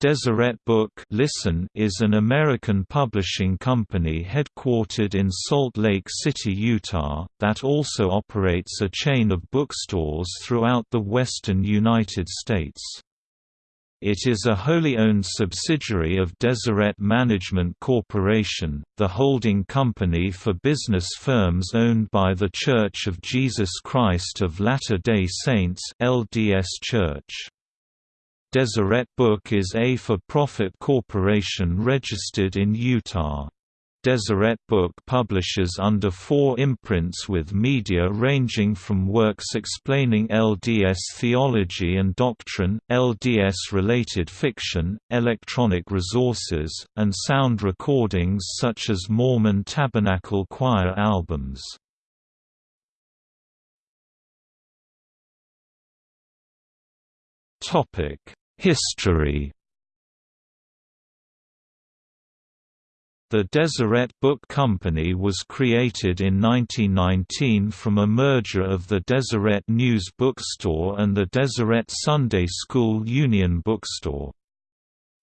Deseret Book Listen is an American publishing company headquartered in Salt Lake City, Utah, that also operates a chain of bookstores throughout the western United States. It is a wholly owned subsidiary of Deseret Management Corporation, the holding company for business firms owned by The Church of Jesus Christ of Latter-day Saints LDS Church. Deseret Book is a for-profit corporation registered in Utah. Deseret Book publishes under four imprints with media ranging from works explaining LDS theology and doctrine, LDS-related fiction, electronic resources, and sound recordings such as Mormon Tabernacle Choir albums. History The Deseret Book Company was created in 1919 from a merger of the Deseret News Bookstore and the Deseret Sunday School Union Bookstore.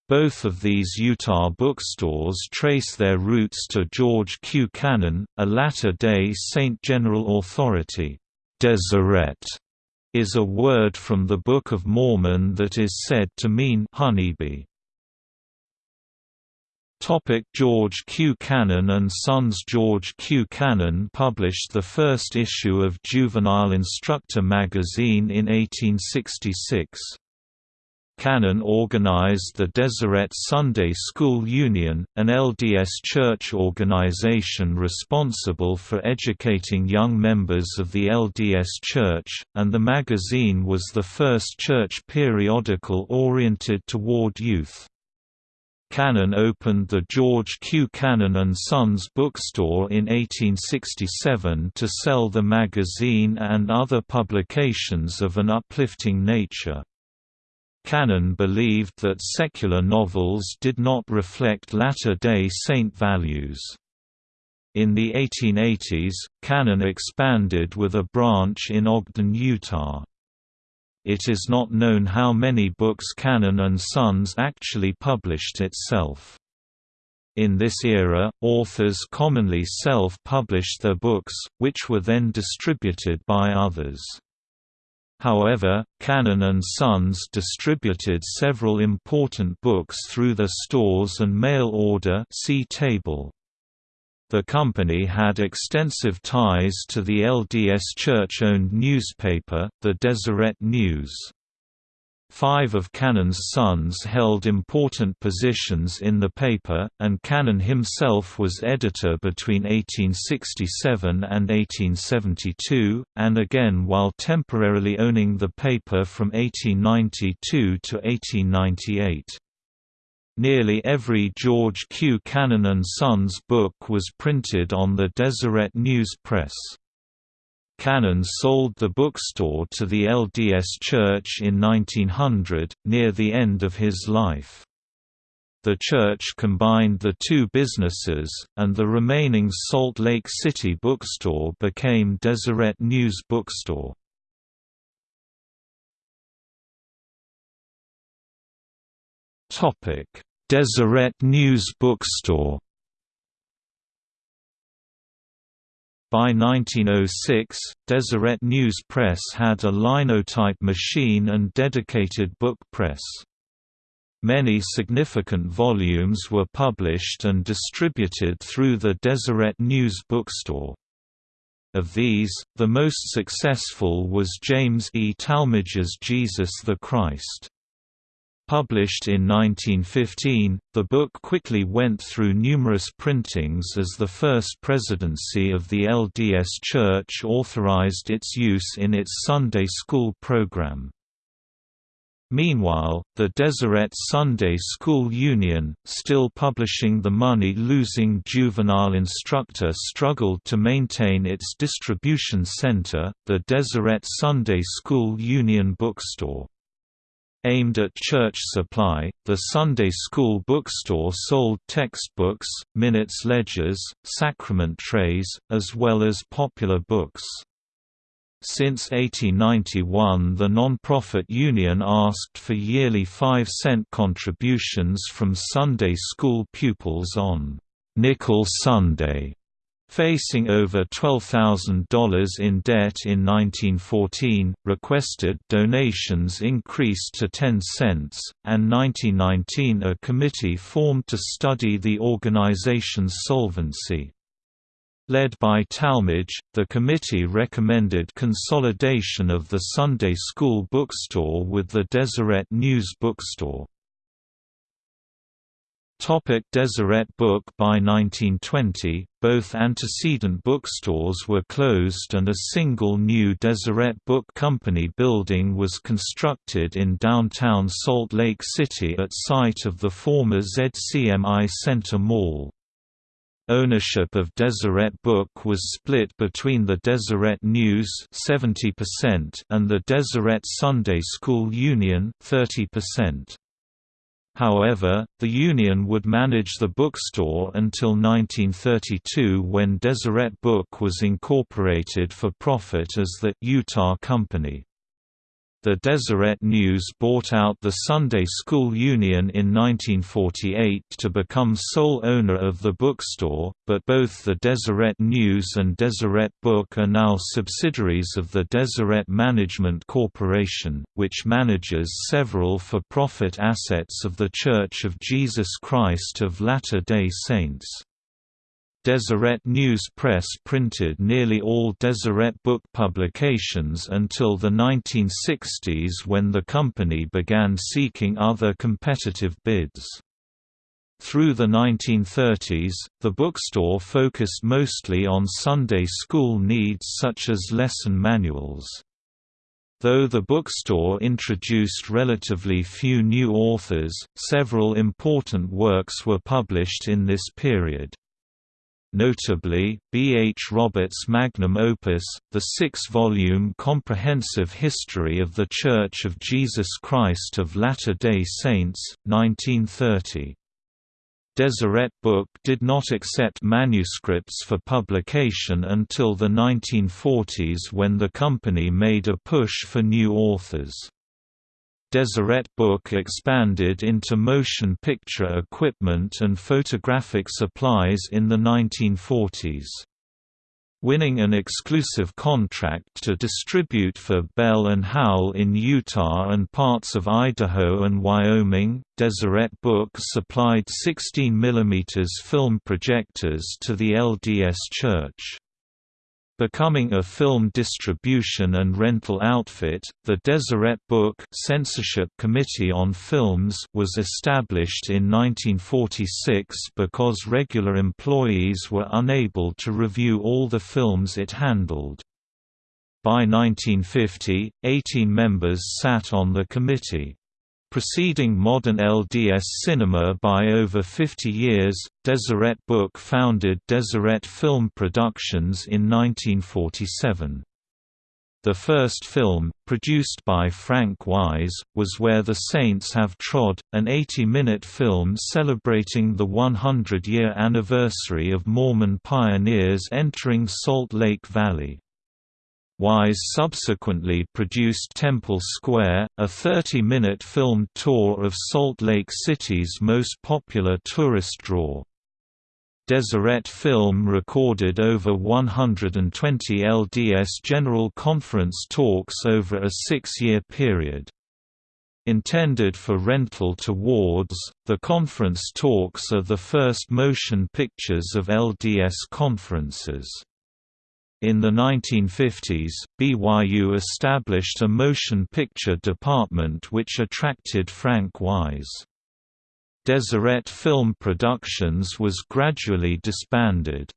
Both of these Utah bookstores trace their roots to George Q. Cannon, a Latter-day Saint general authority. Deseret is a word from the Book of Mormon that is said to mean honeybee. Topic George Q. Cannon and Sons George Q. Cannon published the first issue of Juvenile Instructor magazine in 1866. Cannon organized the Deseret Sunday School Union, an LDS church organization responsible for educating young members of the LDS Church, and the magazine was the first church periodical oriented toward youth. Cannon opened the George Q. Cannon and Sons bookstore in 1867 to sell the magazine and other publications of an uplifting nature. Cannon believed that secular novels did not reflect Latter-day Saint values. In the 1880s, Cannon expanded with a branch in Ogden, Utah. It is not known how many books Cannon and Sons actually published itself. In this era, authors commonly self-published their books, which were then distributed by others. However, Cannon and Sons distributed several important books through their stores and mail order see table. The company had extensive ties to the LDS Church-owned newspaper, the Deseret News. Five of Cannon's sons held important positions in the paper, and Cannon himself was editor between 1867 and 1872, and again while temporarily owning the paper from 1892 to 1898. Nearly every George Q. Cannon and Sons book was printed on the Deseret News Press. Cannon sold the bookstore to the LDS Church in 1900, near the end of his life. The church combined the two businesses, and the remaining Salt Lake City bookstore became Deseret News Bookstore. Deseret News Bookstore By 1906, Deseret News Press had a linotype machine and dedicated book press. Many significant volumes were published and distributed through the Deseret News bookstore. Of these, the most successful was James E. Talmage's Jesus the Christ. Published in 1915, the book quickly went through numerous printings as the First Presidency of the LDS Church authorized its use in its Sunday school program. Meanwhile, the Deseret Sunday School Union, still publishing the money-losing juvenile instructor struggled to maintain its distribution center, the Deseret Sunday School Union Bookstore. Aimed at church supply, the Sunday school bookstore sold textbooks, minutes ledgers, sacrament trays, as well as popular books. Since 1891 the non-profit union asked for yearly 5-cent contributions from Sunday school pupils on «Nickel Sunday», facing over $12,000 in debt in 1914, requested donations increased to 10 cents, and 1919 a committee formed to study the organization's solvency. Led by Talmage, the committee recommended consolidation of the Sunday School bookstore with the Deseret News bookstore. Topic Deseret Book By 1920, both antecedent bookstores were closed and a single new Deseret Book Company building was constructed in downtown Salt Lake City at site of the former ZCMI Center Mall. Ownership of Deseret Book was split between the Deseret News 70% and the Deseret Sunday School Union 30%. However, the union would manage the bookstore until 1932 when Deseret Book was incorporated for profit as the Utah Company. The Deseret News bought out the Sunday School Union in 1948 to become sole owner of the bookstore, but both the Deseret News and Deseret Book are now subsidiaries of the Deseret Management Corporation, which manages several for-profit assets of The Church of Jesus Christ of Latter-day Saints. Deseret News Press printed nearly all Deseret book publications until the 1960s when the company began seeking other competitive bids. Through the 1930s, the bookstore focused mostly on Sunday school needs such as lesson manuals. Though the bookstore introduced relatively few new authors, several important works were published in this period. Notably, B. H. Roberts' magnum opus, the six-volume comprehensive history of The Church of Jesus Christ of Latter-day Saints, 1930. Deseret Book did not accept manuscripts for publication until the 1940s when the company made a push for new authors. Deseret Book expanded into motion picture equipment and photographic supplies in the 1940s. Winning an exclusive contract to distribute for Bell and Howell in Utah and parts of Idaho and Wyoming, Deseret Book supplied 16 mm film projectors to the LDS Church. Becoming a film distribution and rental outfit, the Deseret Book Censorship Committee on Films was established in 1946 because regular employees were unable to review all the films it handled. By 1950, 18 members sat on the committee. Preceding modern LDS cinema by over 50 years, Deseret Book founded Deseret Film Productions in 1947. The first film, produced by Frank Wise, was Where the Saints Have Trod, an 80-minute film celebrating the 100-year anniversary of Mormon pioneers entering Salt Lake Valley. Wise subsequently produced Temple Square, a 30-minute filmed tour of Salt Lake City's most popular tourist draw. Deseret Film recorded over 120 LDS General Conference talks over a six-year period. Intended for rental to wards, the conference talks are the first motion pictures of LDS conferences. In the 1950s, BYU established a motion picture department which attracted Frank Wise. Deseret Film Productions was gradually disbanded.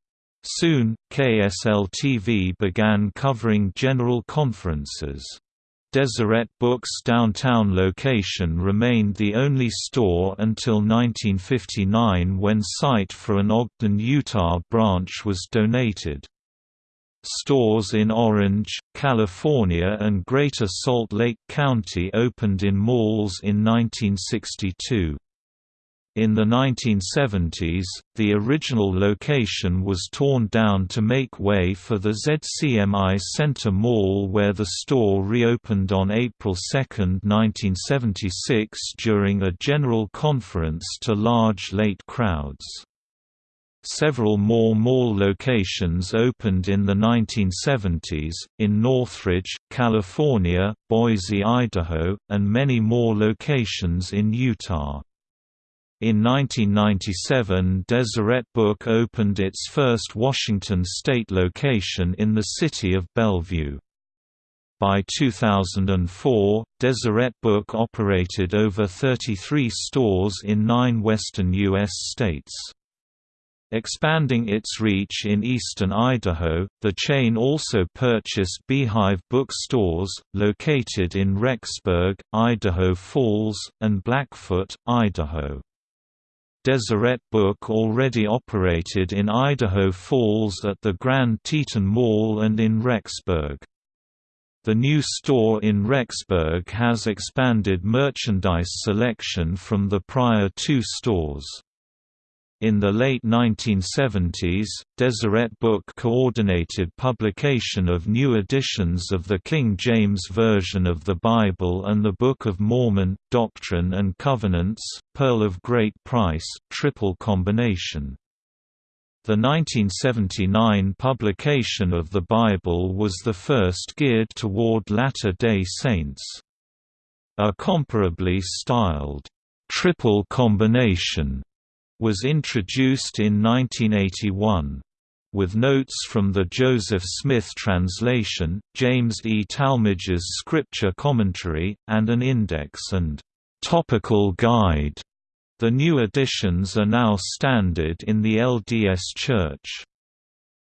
Soon, KSL-TV began covering general conferences. Deseret Books' downtown location remained the only store until 1959 when site for an Ogden, Utah branch was donated. Stores in Orange, California and Greater Salt Lake County opened in malls in 1962. In the 1970s, the original location was torn down to make way for the ZCMI Center Mall where the store reopened on April 2, 1976 during a general conference to large late crowds. Several more mall locations opened in the 1970s, in Northridge, California, Boise, Idaho, and many more locations in Utah. In 1997 Deseret Book opened its first Washington state location in the city of Bellevue. By 2004, Deseret Book operated over 33 stores in nine western U.S. states. Expanding its reach in eastern Idaho, the chain also purchased Beehive Bookstores, located in Rexburg, Idaho Falls, and Blackfoot, Idaho. Deseret Book already operated in Idaho Falls at the Grand Teton Mall and in Rexburg. The new store in Rexburg has expanded merchandise selection from the prior two stores. In the late 1970s, Deseret Book coordinated publication of new editions of the King James Version of the Bible and the Book of Mormon, Doctrine and Covenants, Pearl of Great Price triple combination. The 1979 publication of the Bible was the first geared toward Latter-day Saints. A comparably styled, triple combination was introduced in 1981. With notes from the Joseph Smith translation, James E. Talmage's scripture commentary, and an index and topical guide. The new editions are now standard in the LDS Church.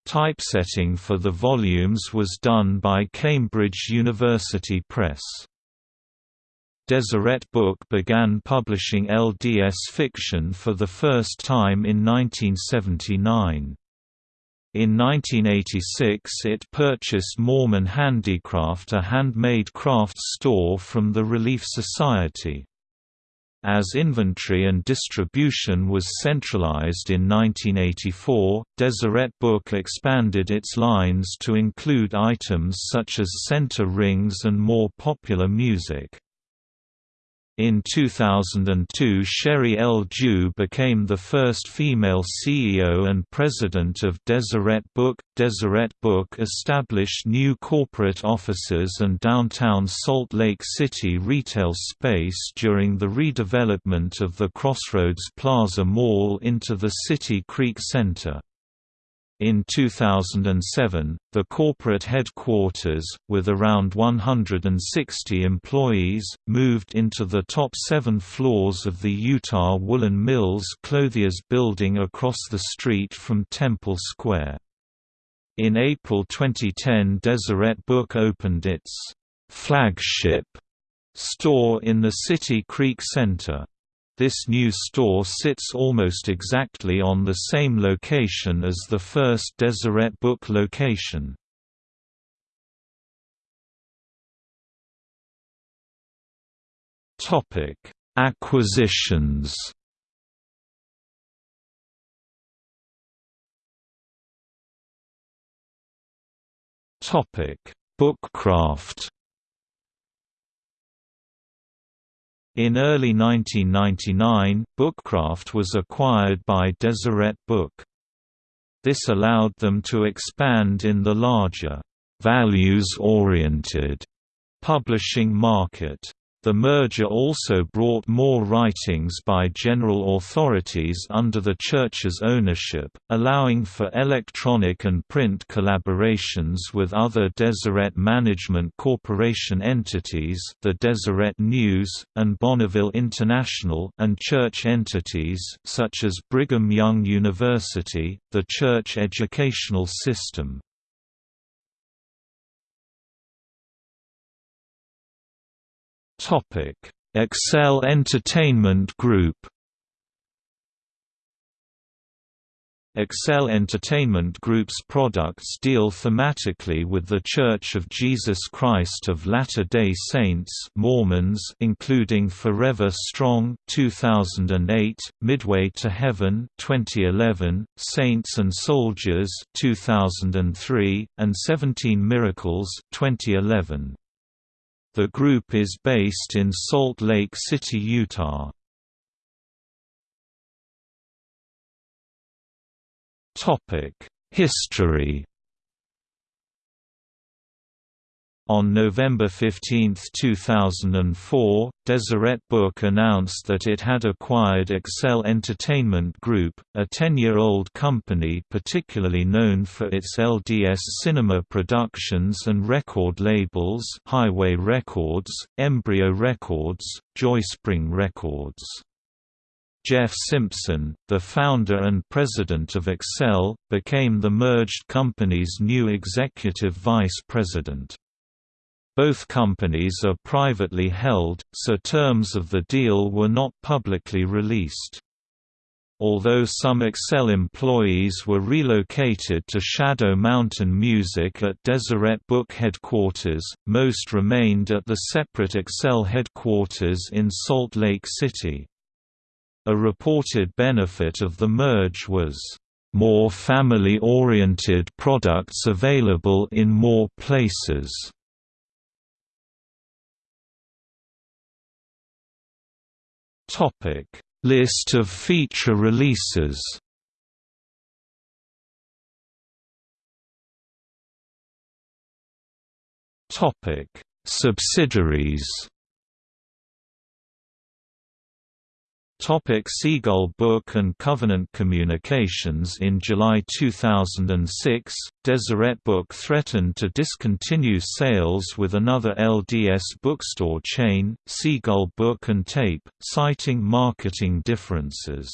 Typesetting for the volumes was done by Cambridge University Press. Deseret Book began publishing LDS fiction for the first time in 1979. In 1986 it purchased Mormon Handicraft a handmade crafts store from the Relief Society. As inventory and distribution was centralized in 1984, Deseret Book expanded its lines to include items such as center rings and more popular music. In 2002 Sheri L. Dew became the first female CEO and president of Deseret Book. Deseret Book established new corporate offices and downtown Salt Lake City retail space during the redevelopment of the Crossroads Plaza Mall into the City Creek Center. In 2007, the corporate headquarters, with around 160 employees, moved into the top seven floors of the Utah Woolen Mills Clothiers building across the street from Temple Square. In April 2010 Deseret Book opened its «flagship» store in the City Creek Center. This new store sits almost exactly on the same location as the first Deseret Book location. Topic: Acquisitions. Topic: Bookcraft. In early 1999, Bookcraft was acquired by Deseret Book. This allowed them to expand in the larger, values-oriented publishing market. The merger also brought more writings by general authorities under the Church's ownership, allowing for electronic and print collaborations with other Deseret Management Corporation entities the Deseret News, and Bonneville International and church entities such as Brigham Young University, the church educational system. Topic: Excel Entertainment Group. Excel Entertainment Group's products deal thematically with The Church of Jesus Christ of Latter-day Saints Mormons including Forever Strong 2008, Midway to Heaven 2011, Saints and Soldiers 2003, and 17 Miracles 2011. The group is based in Salt Lake City, Utah. History On November 15, 2004, Deseret Book announced that it had acquired Excel Entertainment Group, a 10-year-old company particularly known for its LDS cinema productions and record labels Highway Records, Embryo Records, Joyspring Records. Jeff Simpson, the founder and president of Excel, became the merged company's new executive vice president. Both companies are privately held, so terms of the deal were not publicly released. Although some Excel employees were relocated to Shadow Mountain Music at Deseret Book headquarters, most remained at the separate Excel headquarters in Salt Lake City. A reported benefit of the merge was, "...more family-oriented products available in more places." List of feature releases. Topic: Subsidiaries Topic Seagull Book and Covenant Communications In July 2006, Deseret Book threatened to discontinue sales with another LDS bookstore chain, Seagull Book and Tape, citing marketing differences.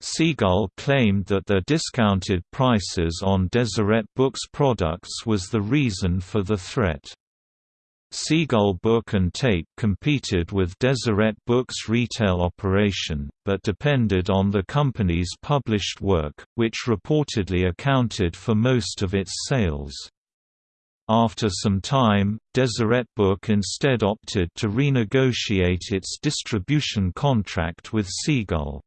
Seagull claimed that their discounted prices on Deseret Books products was the reason for the threat. Seagull Book and Tape competed with Deseret Books' retail operation, but depended on the company's published work, which reportedly accounted for most of its sales. After some time, Deseret Book instead opted to renegotiate its distribution contract with Seagull.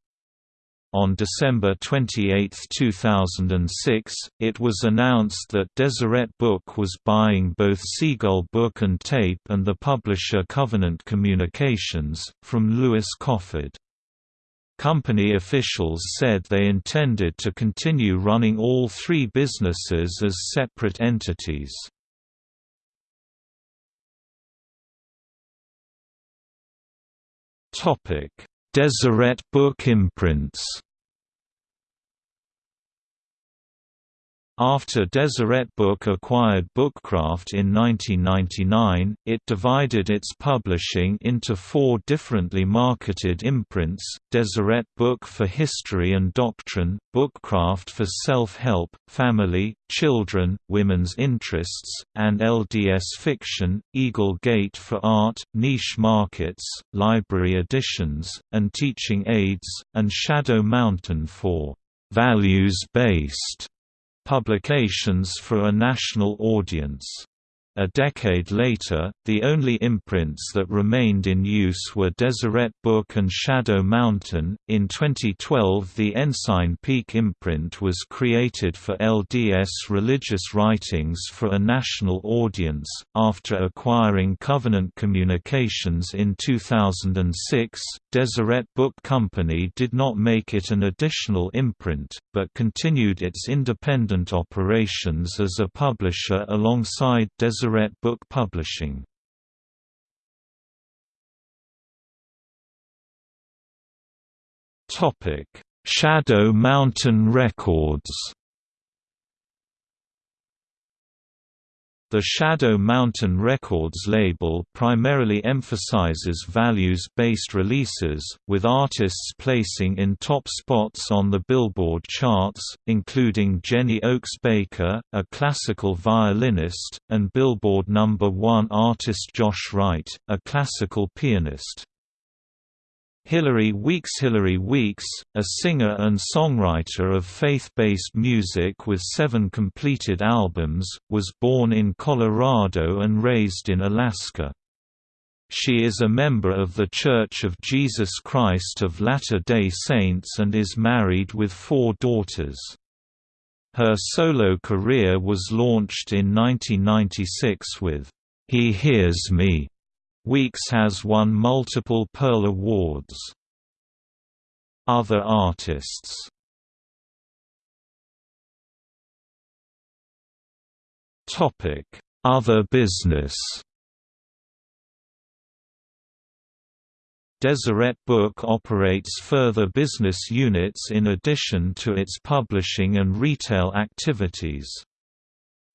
On December 28, 2006, it was announced that Deseret Book was buying both Seagull Book and Tape and the publisher Covenant Communications, from Lewis Cofford. Company officials said they intended to continue running all three businesses as separate entities. Topic Deseret Book imprints After Deseret Book acquired Bookcraft in 1999, it divided its publishing into four differently marketed imprints, Deseret Book for History and Doctrine, Bookcraft for Self-Help, Family, Children, Women's Interests, and LDS Fiction, Eagle Gate for Art, Niche Markets, Library Editions, and Teaching Aids, and Shadow Mountain for values-based publications for a national audience. A decade later, the only imprints that remained in use were Deseret Book and Shadow Mountain. In 2012, the Ensign Peak imprint was created for LDS religious writings for a national audience. After acquiring Covenant Communications in 2006, Deseret Book Company did not make it an additional imprint, but continued its independent operations as a publisher alongside Deseret Book Publishing. Shadow Mountain Records The Shadow Mountain Records label primarily emphasizes values-based releases, with artists placing in top spots on the Billboard charts, including Jenny Oaks Baker, a classical violinist, and Billboard number 1 artist Josh Wright, a classical pianist. Hilary Weeks Hilary Weeks, a singer and songwriter of faith-based music with seven completed albums, was born in Colorado and raised in Alaska. She is a member of The Church of Jesus Christ of Latter-day Saints and is married with four daughters. Her solo career was launched in 1996 with, "'He Hears Me' Weeks has won multiple Pearl Awards. Other artists Other business Deseret Book operates further business units in addition to its publishing and retail activities.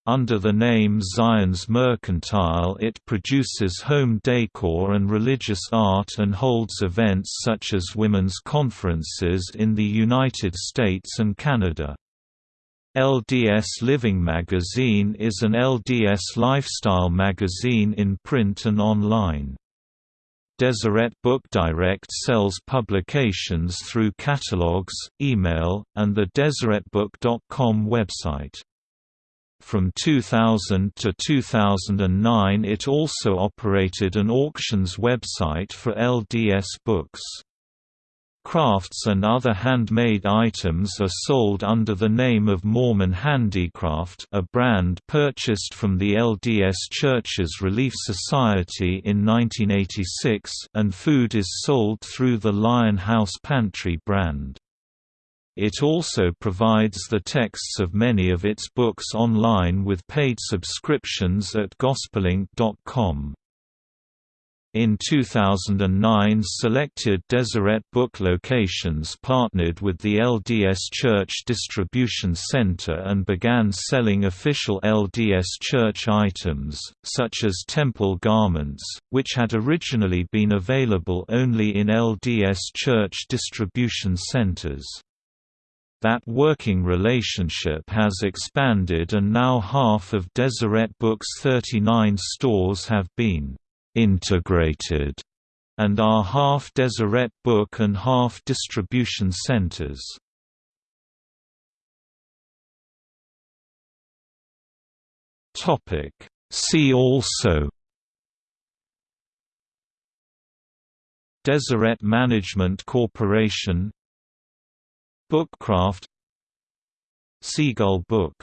Under the name Zion's Mercantile it produces home decor and religious art and holds events such as women's conferences in the United States and Canada. LDS Living Magazine is an LDS lifestyle magazine in print and online. Deseret Book Direct sells publications through catalogs, email, and the DeseretBook.com website. From 2000 to 2009 it also operated an auctions website for LDS books. Crafts and other handmade items are sold under the name of Mormon Handicraft a brand purchased from the LDS Churches Relief Society in 1986 and food is sold through the Lion House Pantry brand. It also provides the texts of many of its books online with paid subscriptions at gospelink.com. In 2009 selected Deseret Book locations partnered with the LDS Church Distribution Center and began selling official LDS Church items, such as temple garments, which had originally been available only in LDS Church distribution centers. That working relationship has expanded and now half of Deseret Books' 39 stores have been «integrated» and are half Deseret Book and half distribution centers. See also Deseret Management Corporation Bookcraft. Seagull Book